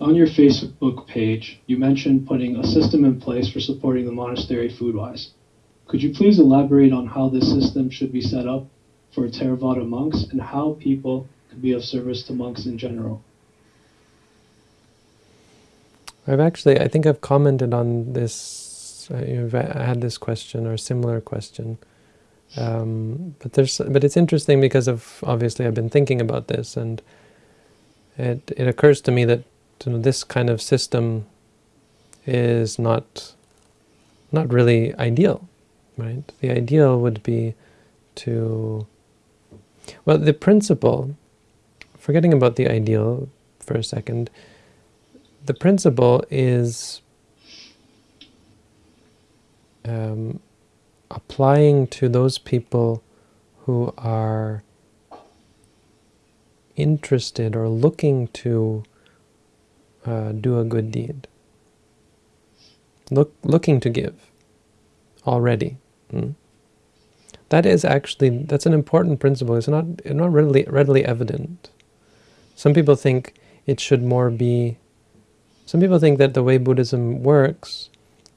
on your Facebook page, you mentioned putting a system in place for supporting the monastery food-wise. Could you please elaborate on how this system should be set up for Theravada monks and how people could be of service to monks in general? I've actually, I think I've commented on this, uh, you've had this question or similar question. Um, but there's, but it's interesting because of, obviously I've been thinking about this and it, it occurs to me that you know, this kind of system is not, not really ideal, right? The ideal would be to, well, the principle, forgetting about the ideal for a second, the principle is um, applying to those people who are interested or looking to uh, do a good deed. Look, looking to give already. Hmm? That is actually, that's an important principle. It's not, not readily, readily evident. Some people think it should more be some people think that the way Buddhism works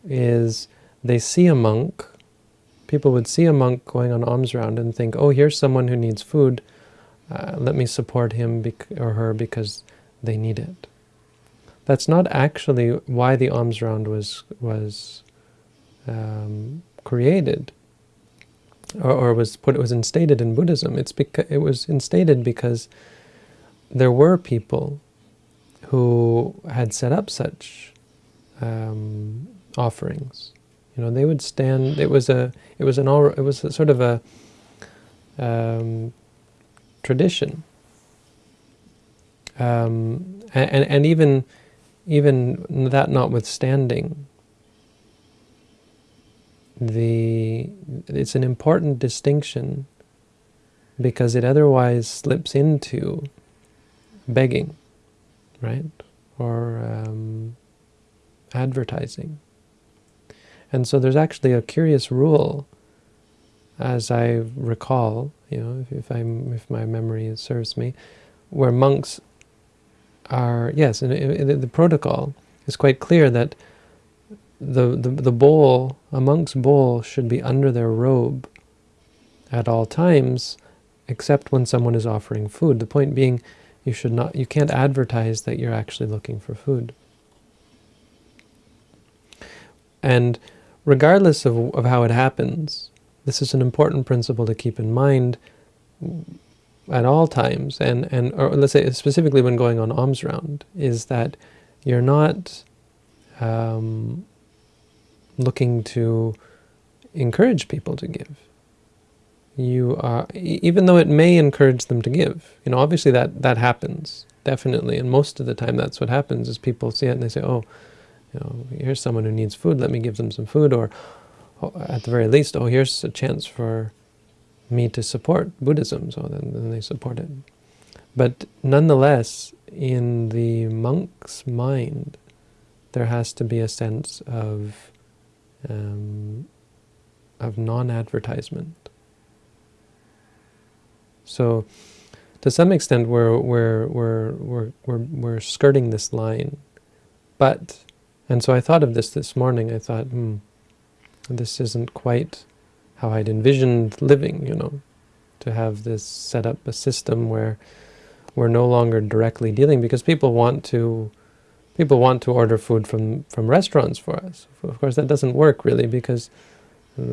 is they see a monk, people would see a monk going on alms round and think, oh, here's someone who needs food, uh, let me support him or her because they need it. That's not actually why the alms round was, was um, created or, or, was put, it was instated in Buddhism. It's because it was instated because there were people who had set up such um, offerings. You know, they would stand. It was a. It was an. All. It was a sort of a um, tradition. Um, and and even even that notwithstanding, the it's an important distinction because it otherwise slips into begging right? Or um, advertising. And so there's actually a curious rule, as I recall, you know, if, if, if my memory serves me, where monks are, yes, in, in the protocol is quite clear that the, the, the bowl, a monk's bowl should be under their robe at all times, except when someone is offering food. The point being, you should not, you can't advertise that you're actually looking for food. And regardless of, of how it happens, this is an important principle to keep in mind at all times, and, and or let's say specifically when going on alms round, is that you're not um, looking to encourage people to give. You are, even though it may encourage them to give, you know, obviously that, that happens, definitely, and most of the time that's what happens, is people see it and they say, oh, you know, here's someone who needs food, let me give them some food, or at the very least, oh, here's a chance for me to support Buddhism, so then, then they support it. But nonetheless, in the monk's mind, there has to be a sense of um, of non-advertisement. So to some extent we're, we're, we're, we're, we're, we're skirting this line. But, and so I thought of this this morning, I thought, hmm, this isn't quite how I'd envisioned living, you know, to have this set up a system where we're no longer directly dealing, because people want to people want to order food from, from restaurants for us. Of course, that doesn't work really, because uh,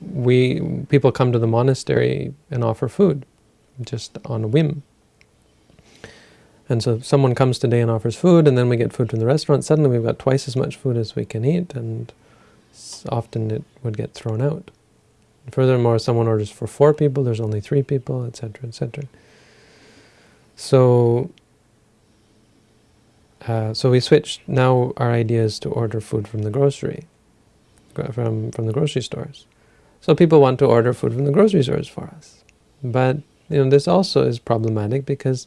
we people come to the monastery and offer food, just on a whim. And so someone comes today and offers food, and then we get food from the restaurant. Suddenly we've got twice as much food as we can eat, and often it would get thrown out. Furthermore, someone orders for four people, there's only three people, etc., etc. So, uh, so we switched. Now our idea is to order food from the grocery from, from the grocery stores. So people want to order food from the grocery stores for us. But you know, this also is problematic because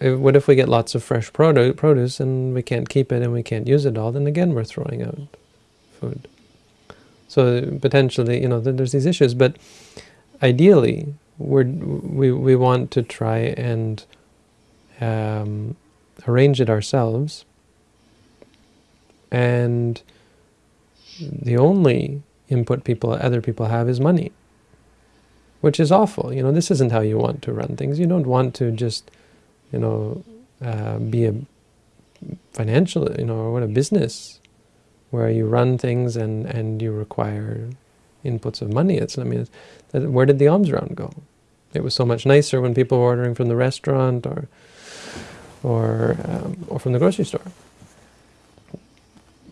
what if we get lots of fresh produce and we can't keep it and we can't use it all, then again we're throwing out food. So potentially, you know, there's these issues, but ideally, we, we want to try and um, arrange it ourselves, and the only input people, other people have is money, which is awful. You know, this isn't how you want to run things. You don't want to just, you know, uh, be a financial, you know, or what a business where you run things and and you require inputs of money. It's I mean, it's, where did the alms round go? It was so much nicer when people were ordering from the restaurant or or um, or from the grocery store.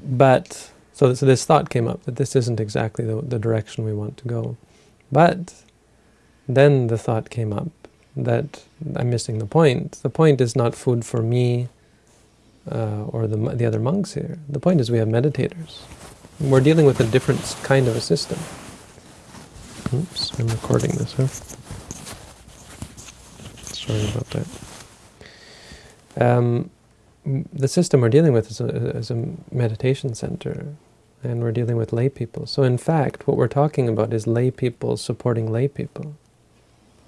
But so, so this thought came up that this isn't exactly the, the direction we want to go. But then the thought came up that I'm missing the point. The point is not food for me uh, or the, the other monks here. The point is we have meditators. We're dealing with a different kind of a system. Oops, I'm recording this, huh? Sorry about that. Um, the system we're dealing with is a, is a meditation center, and we're dealing with lay people. So in fact, what we're talking about is lay people supporting lay people,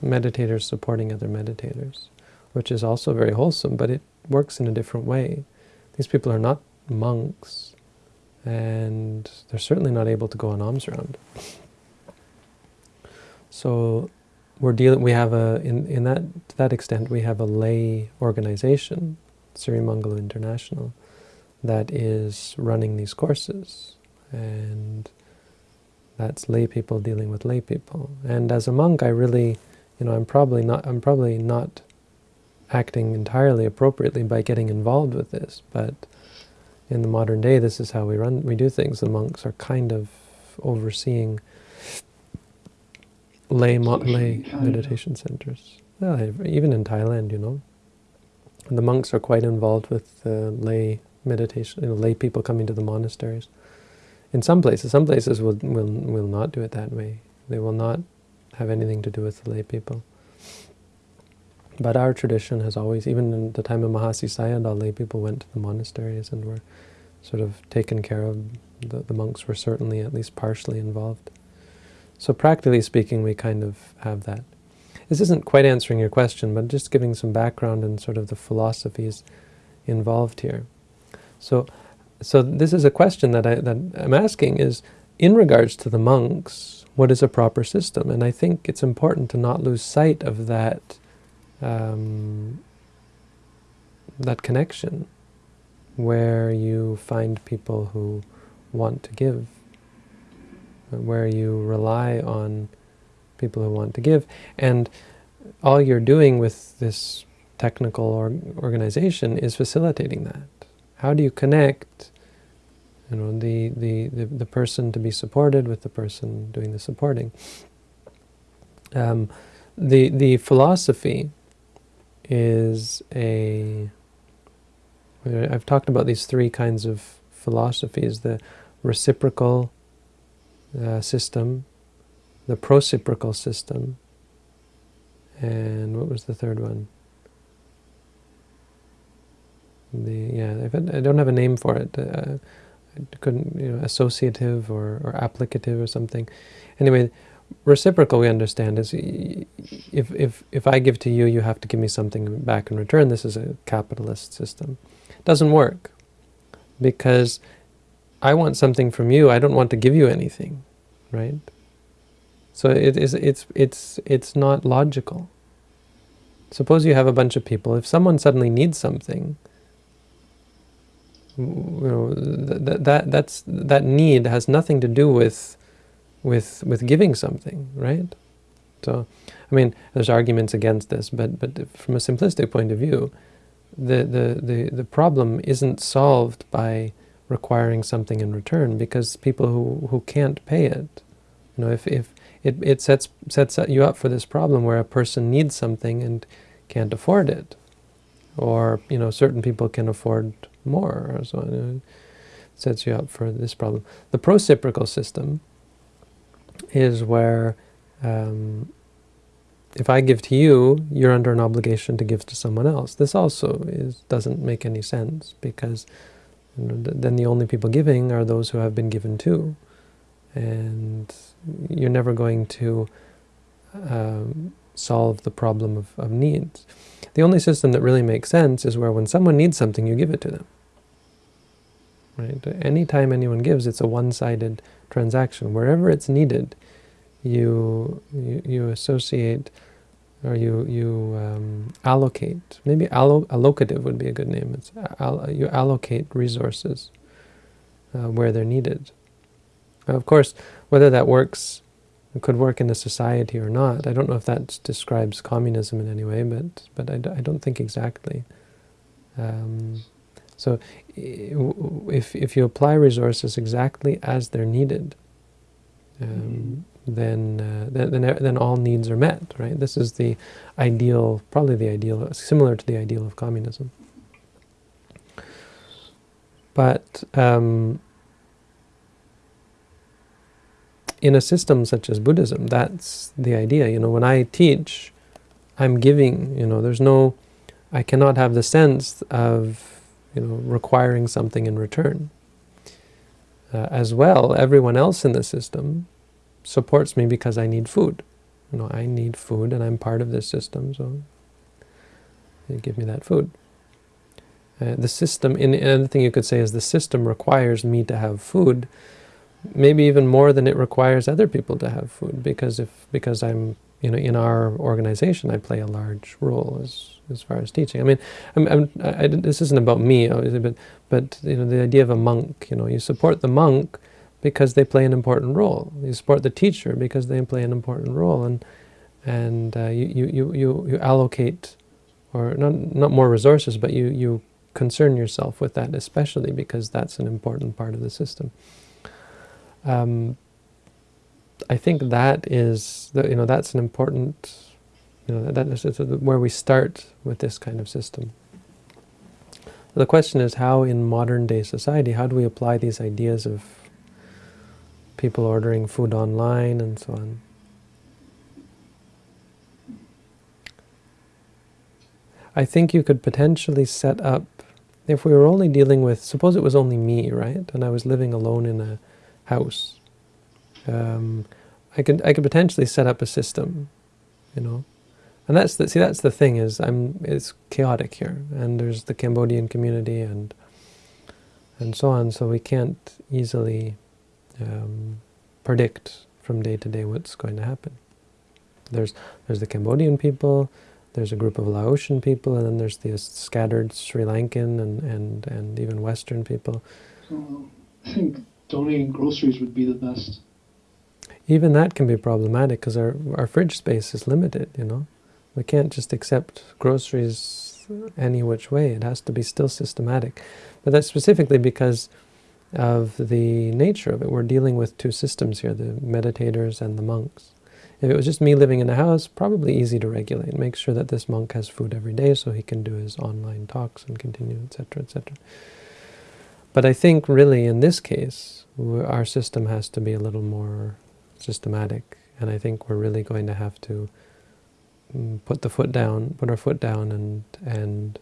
meditators supporting other meditators, which is also very wholesome, but it works in a different way. These people are not monks, and they're certainly not able to go on alms round. So we're dealing. We have a in in that to that extent we have a lay organization, Sri Sirimangalo International, that is running these courses, and that's lay people dealing with lay people. And as a monk, I really, you know, I'm probably not. I'm probably not acting entirely appropriately by getting involved with this, but in the modern day, this is how we run. We do things. The monks are kind of overseeing lay, lay meditation centers. Well, even in Thailand, you know, the monks are quite involved with uh, lay meditation, you know, lay people coming to the monasteries. In some places, some places will, will, will not do it that way. They will not have anything to do with the lay people. But our tradition has always, even in the time of Mahasi Sayadaw, lay people went to the monasteries and were sort of taken care of. The, the monks were certainly at least partially involved. So practically speaking, we kind of have that. This isn't quite answering your question, but just giving some background and sort of the philosophies involved here. So, so this is a question that, I, that I'm asking is, in regards to the monks, what is a proper system? And I think it's important to not lose sight of that, um, that connection, where you find people who want to give where you rely on people who want to give. And all you're doing with this technical or organization is facilitating that. How do you connect you know, the, the, the, the, person to be supported with the person doing the supporting? Um, the, the philosophy is a... I've talked about these three kinds of philosophies, the reciprocal, uh, system, the prociprocal system, and what was the third one? The yeah, I don't have a name for it. Uh, I couldn't, you know, associative or, or applicative or something. Anyway, reciprocal we understand is if, if, if I give to you, you have to give me something back in return. This is a capitalist system. It doesn't work because I want something from you, I don't want to give you anything, right? So it is it's it's it's not logical. Suppose you have a bunch of people. If someone suddenly needs something, you know that that that's that need has nothing to do with with with giving something, right? So, I mean, there's arguments against this, but but from a simplistic point of view, the the the the problem isn't solved by requiring something in return because people who, who can't pay it, you know, if, if it, it sets, sets you up for this problem where a person needs something and can't afford it, or, you know, certain people can afford more, or so it sets you up for this problem. The prociprocal system is where um, if I give to you, you're under an obligation to give to someone else. This also is, doesn't make any sense because then the only people giving are those who have been given to. And you're never going to um, solve the problem of, of needs. The only system that really makes sense is where when someone needs something, you give it to them. Right? Anytime anyone gives, it's a one-sided transaction. Wherever it's needed, you, you, you associate or you, you um, allocate, maybe allo allocative would be a good name, it's al you allocate resources uh, where they're needed. Now, of course, whether that works, could work in a society or not, I don't know if that describes communism in any way, but, but I, I don't think exactly. Um, so if, if you apply resources exactly as they're needed, um, then, uh, then, then all needs are met. Right? This is the ideal, probably the ideal, similar to the ideal of communism. But um, in a system such as Buddhism, that's the idea. You know, when I teach, I'm giving. You know, there's no, I cannot have the sense of, you know, requiring something in return. Uh, as well, everyone else in the system supports me because I need food. You know, I need food and I'm part of this system, so you give me that food. Uh, the system, in, another thing you could say is the system requires me to have food, maybe even more than it requires other people to have food, because if because I'm you know in our organization I play a large role as as far as teaching. I mean, I'm, I'm, I, this isn't about me, obviously, but but you know the idea of a monk. You know, you support the monk because they play an important role. You support the teacher because they play an important role, and and uh, you, you, you, you allocate, or not, not more resources, but you, you concern yourself with that especially because that's an important part of the system. Um, I think that is, the, you know, that's an important, you know, that is where we start with this kind of system. The question is how in modern day society, how do we apply these ideas of people ordering food online and so on. I think you could potentially set up, if we were only dealing with, suppose it was only me, right, and I was living alone in a house, um, I could I could potentially set up a system, you know, and that's the see that's the thing is I'm it's chaotic here, and there's the Cambodian community and and so on, so we can't easily um, predict from day to day what's going to happen. There's there's the Cambodian people, there's a group of Laotian people, and then there's the scattered Sri Lankan and, and, and even Western people. I think donating groceries would be the best. Even that can be problematic because our, our fridge space is limited, you know. We can't just accept groceries any which way. It has to be still systematic. But that's specifically because of the nature of it. We're dealing with two systems here, the meditators and the monks. If it was just me living in a house, probably easy to regulate. Make sure that this monk has food every day so he can do his online talks and continue, etc., etc. But I think really in this case, our system has to be a little more systematic. And I think we're really going to have to mm, put the foot down, put our foot down and, and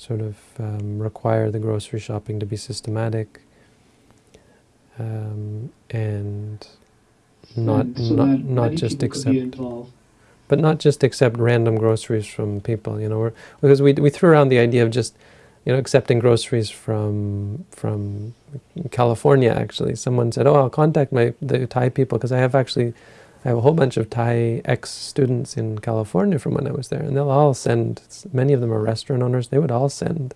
sort of um, require the grocery shopping to be systematic um, and not so not not just accept but not just accept random groceries from people you know because we we threw around the idea of just you know accepting groceries from from California actually. Someone said oh I'll contact my the Thai people because I have actually I have a whole bunch of Thai ex-students in California from when I was there, and they'll all send, many of them are restaurant owners, they would all send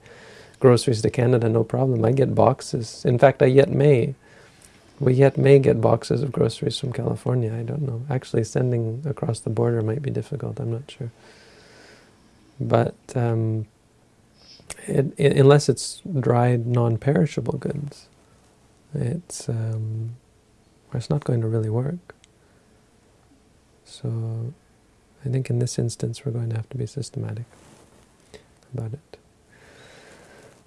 groceries to Canada, no problem. I get boxes. In fact, I yet may. We yet may get boxes of groceries from California, I don't know. Actually, sending across the border might be difficult, I'm not sure. But um, it, it, unless it's dried, non-perishable goods, it's, um, it's not going to really work. So I think in this instance we're going to have to be systematic about it.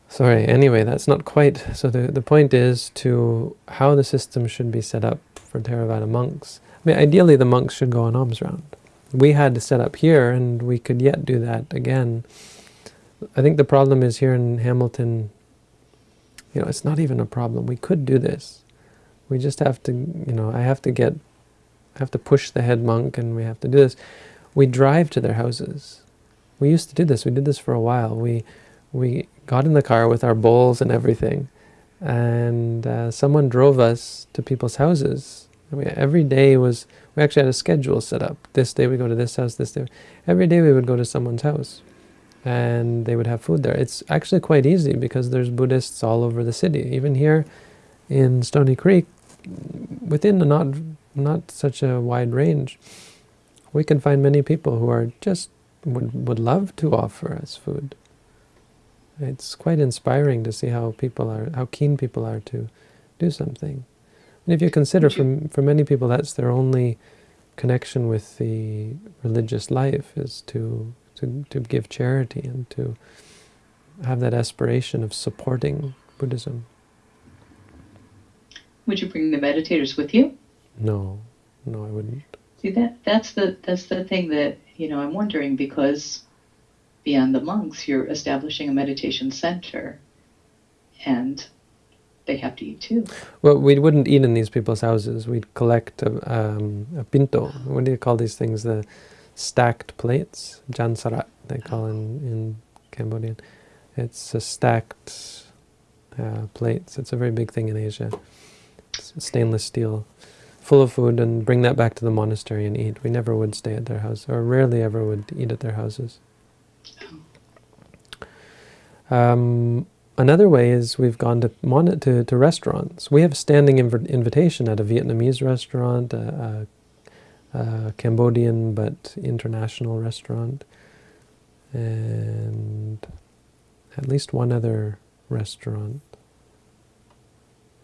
Sorry, anyway, that's not quite... So the, the point is to how the system should be set up for Theravada monks. I mean, ideally the monks should go on alms round. We had to set up here, and we could yet do that again. I think the problem is here in Hamilton, you know, it's not even a problem. We could do this. We just have to, you know, I have to get have to push the head monk and we have to do this. We drive to their houses. we used to do this. We did this for a while. We we got in the car with our bowls and everything, and uh, someone drove us to people's houses. We, every day was we actually had a schedule set up. This day we go to this house. This day, every day we would go to someone's house, and they would have food there. It's actually quite easy because there's Buddhists all over the city. Even here in Stoney Creek, within a not not such a wide range, we can find many people who are just would would love to offer us food. It's quite inspiring to see how people are, how keen people are to do something. And if you consider, for, for many people, that's their only connection with the religious life, is to, to, to give charity and to have that aspiration of supporting Buddhism. Would you bring the meditators with you? No, no, I wouldn't. See that that's the that's the thing that you know I'm wondering because beyond the monks, you're establishing a meditation center, and they have to eat too. Well, we wouldn't eat in these people's houses. We'd collect a, um, a pinto. What do you call these things? The stacked plates, jansarat, they call in, in Cambodian. It's a stacked uh, plates. It's a very big thing in Asia. It's stainless steel, full of food, and bring that back to the monastery and eat. We never would stay at their house, or rarely ever would eat at their houses. Um, another way is we've gone to, to, to restaurants. We have a standing inv invitation at a Vietnamese restaurant, a, a, a, Cambodian but international restaurant, and at least one other restaurant.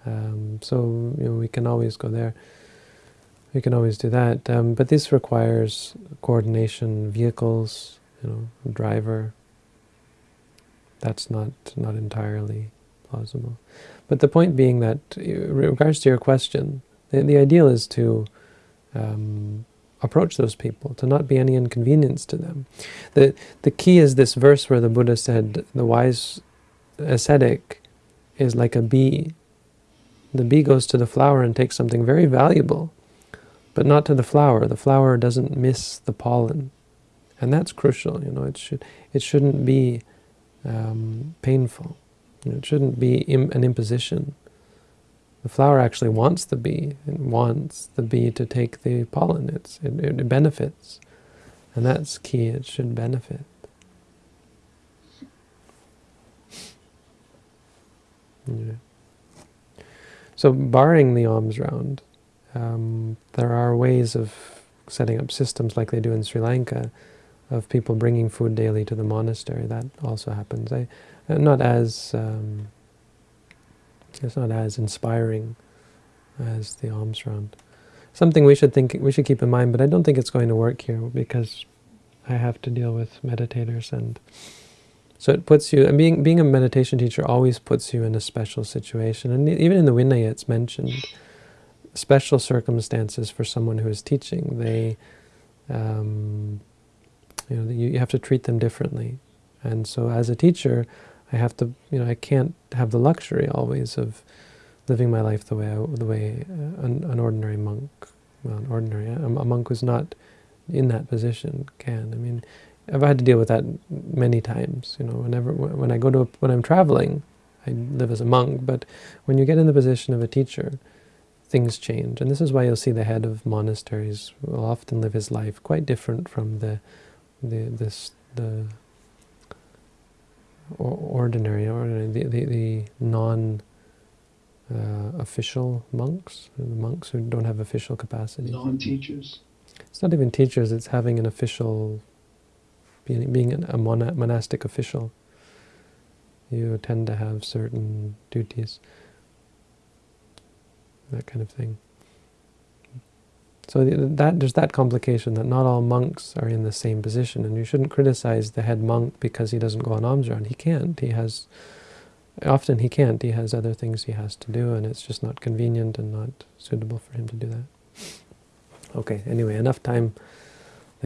Um, so you know, we can always go there. We can always do that. Um, but this requires coordination, vehicles, you know, driver, that's not, not entirely plausible. But the point being that, in regards to your question, the, the ideal is to um, approach those people, to not be any inconvenience to them. The, the key is this verse where the Buddha said, the wise ascetic is like a bee. The bee goes to the flower and takes something very valuable, but not to the flower. The flower doesn't miss the pollen. And that's crucial, you know, it, should, it shouldn't be um, painful. It shouldn't be Im an imposition. The flower actually wants the bee. It wants the bee to take the pollen. It's, it, it benefits. And that's key. It should benefit. Yeah. So barring the alms round, um, there are ways of setting up systems like they do in Sri Lanka of people bringing food daily to the monastery. That also happens. I, uh, not as um, it's not as inspiring as the alms round. Something we should think we should keep in mind, but I don't think it's going to work here because I have to deal with meditators, and so it puts you. And being being a meditation teacher always puts you in a special situation, and even in the Vinaya, it's mentioned special circumstances for someone who is teaching. They um, you know, you have to treat them differently. And so as a teacher, I have to, you know, I can't have the luxury always of living my life the way I, the way uh, an, an, ordinary monk, well, an ordinary, a, a monk who's not in that position can. I mean, I've had to deal with that many times. You know, whenever when I go to a, when I'm traveling, I live as a monk. But when you get in the position of a teacher, things change, and this is why you'll see the head of monasteries will often live his life quite different from the the this the ordinary, ordinary the, the, the non uh, official monks, the monks who don't have official capacity. Non-teachers. It's not even teachers. It's having an official, being, being a monastic official. You tend to have certain duties, that kind of thing. So that there's that complication that not all monks are in the same position, and you shouldn't criticize the head monk because he doesn't go on alms round. He can't. He has often he can't. He has other things he has to do, and it's just not convenient and not suitable for him to do that. Okay. Anyway, enough time